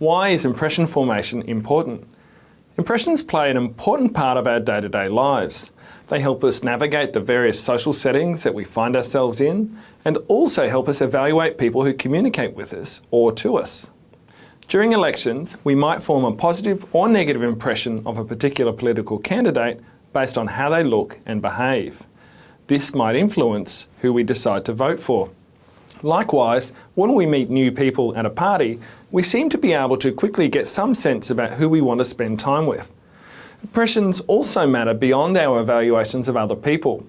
Why is impression formation important? Impressions play an important part of our day-to-day -day lives. They help us navigate the various social settings that we find ourselves in and also help us evaluate people who communicate with us or to us. During elections, we might form a positive or negative impression of a particular political candidate based on how they look and behave. This might influence who we decide to vote for. Likewise, when we meet new people at a party, we seem to be able to quickly get some sense about who we want to spend time with. Impressions also matter beyond our evaluations of other people.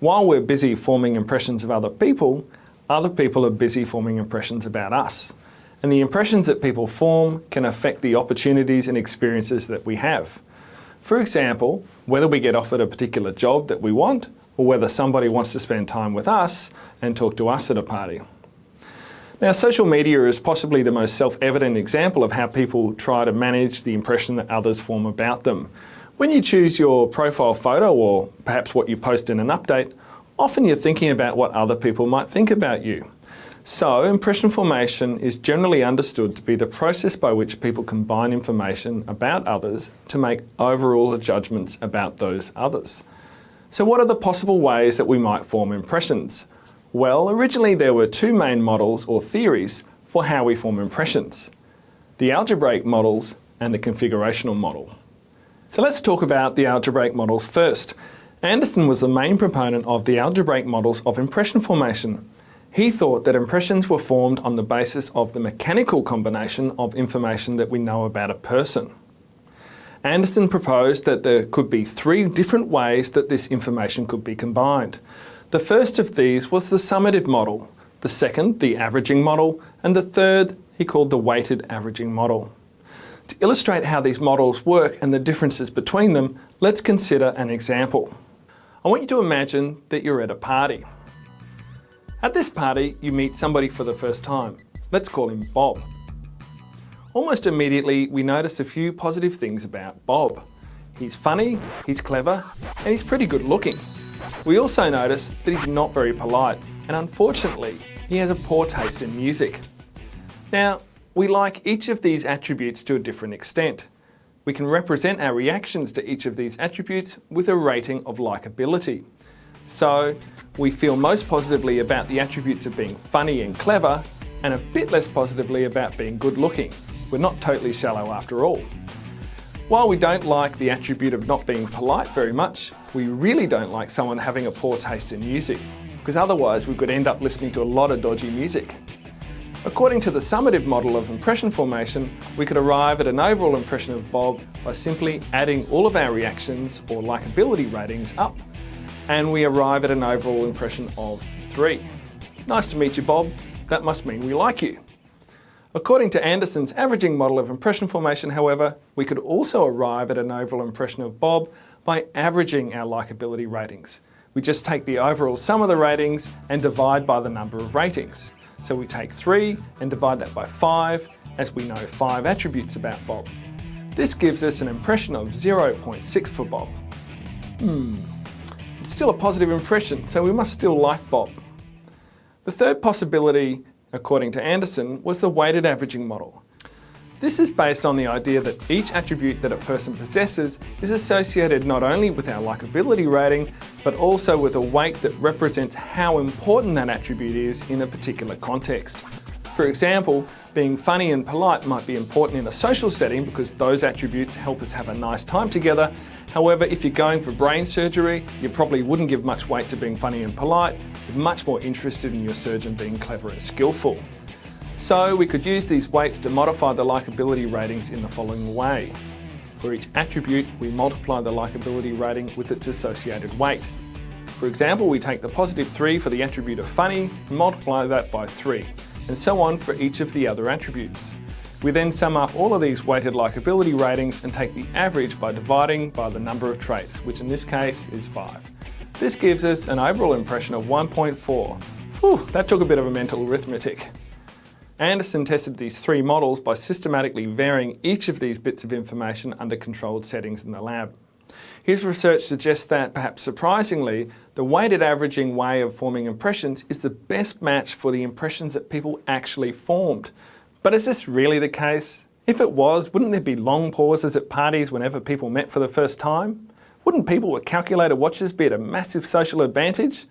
While we're busy forming impressions of other people, other people are busy forming impressions about us and the impressions that people form can affect the opportunities and experiences that we have. For example, whether we get offered a particular job that we want or whether somebody wants to spend time with us and talk to us at a party. Now social media is possibly the most self-evident example of how people try to manage the impression that others form about them. When you choose your profile photo or perhaps what you post in an update, often you're thinking about what other people might think about you. So, impression formation is generally understood to be the process by which people combine information about others to make overall judgments about those others. So what are the possible ways that we might form impressions? Well, originally there were two main models or theories for how we form impressions. The algebraic models and the configurational model. So let's talk about the algebraic models first. Anderson was the main proponent of the algebraic models of impression formation he thought that impressions were formed on the basis of the mechanical combination of information that we know about a person. Anderson proposed that there could be three different ways that this information could be combined. The first of these was the summative model, the second the averaging model, and the third he called the weighted averaging model. To illustrate how these models work and the differences between them, let's consider an example. I want you to imagine that you're at a party. At this party, you meet somebody for the first time. Let's call him Bob. Almost immediately, we notice a few positive things about Bob. He's funny, he's clever, and he's pretty good looking. We also notice that he's not very polite, and unfortunately, he has a poor taste in music. Now, we like each of these attributes to a different extent. We can represent our reactions to each of these attributes with a rating of likability. So we feel most positively about the attributes of being funny and clever and a bit less positively about being good looking. We're not totally shallow after all. While we don't like the attribute of not being polite very much, we really don't like someone having a poor taste in music, because otherwise we could end up listening to a lot of dodgy music. According to the summative model of impression formation, we could arrive at an overall impression of Bob by simply adding all of our reactions or likability ratings up and we arrive at an overall impression of 3. Nice to meet you, Bob. That must mean we like you. According to Anderson's averaging model of impression formation, however, we could also arrive at an overall impression of Bob by averaging our likability ratings. We just take the overall sum of the ratings and divide by the number of ratings. So we take 3 and divide that by 5, as we know 5 attributes about Bob. This gives us an impression of 0.6 for Bob. Hmm, it's still a positive impression, so we must still like Bob. The third possibility, according to Anderson, was the weighted averaging model. This is based on the idea that each attribute that a person possesses is associated not only with our likability rating, but also with a weight that represents how important that attribute is in a particular context. For example, being funny and polite might be important in a social setting because those attributes help us have a nice time together. However, if you're going for brain surgery, you probably wouldn't give much weight to being funny and polite. You're much more interested in your surgeon being clever and skillful. So we could use these weights to modify the likability ratings in the following way. For each attribute, we multiply the likability rating with its associated weight. For example, we take the positive 3 for the attribute of funny and multiply that by 3 and so on for each of the other attributes. We then sum up all of these weighted likability ratings and take the average by dividing by the number of traits, which in this case is 5. This gives us an overall impression of 1.4. Whew, that took a bit of a mental arithmetic. Anderson tested these three models by systematically varying each of these bits of information under controlled settings in the lab. His research suggests that, perhaps surprisingly, the weighted averaging way of forming impressions is the best match for the impressions that people actually formed. But is this really the case? If it was, wouldn't there be long pauses at parties whenever people met for the first time? Wouldn't people with calculator watches be at a massive social advantage?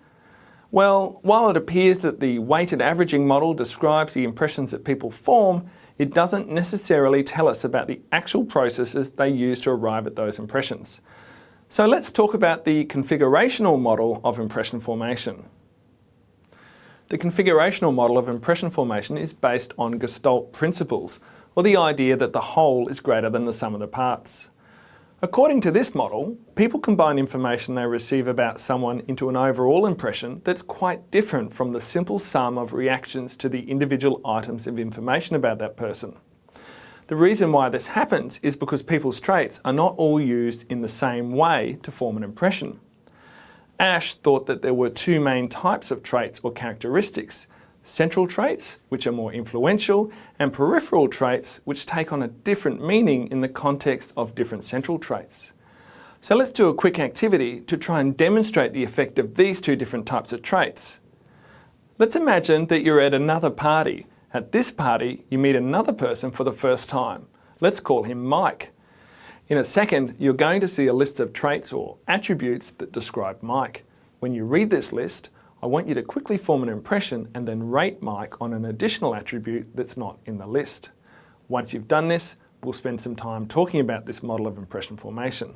Well, while it appears that the weighted averaging model describes the impressions that people form, it doesn't necessarily tell us about the actual processes they use to arrive at those impressions. So let's talk about the configurational model of impression formation. The configurational model of impression formation is based on Gestalt principles, or the idea that the whole is greater than the sum of the parts. According to this model, people combine information they receive about someone into an overall impression that's quite different from the simple sum of reactions to the individual items of information about that person. The reason why this happens is because people's traits are not all used in the same way to form an impression. Asch thought that there were two main types of traits or characteristics, central traits, which are more influential, and peripheral traits, which take on a different meaning in the context of different central traits. So let's do a quick activity to try and demonstrate the effect of these two different types of traits. Let's imagine that you're at another party. At this party, you meet another person for the first time. Let's call him Mike. In a second, you're going to see a list of traits or attributes that describe Mike. When you read this list, I want you to quickly form an impression and then rate Mike on an additional attribute that's not in the list. Once you've done this, we'll spend some time talking about this model of impression formation.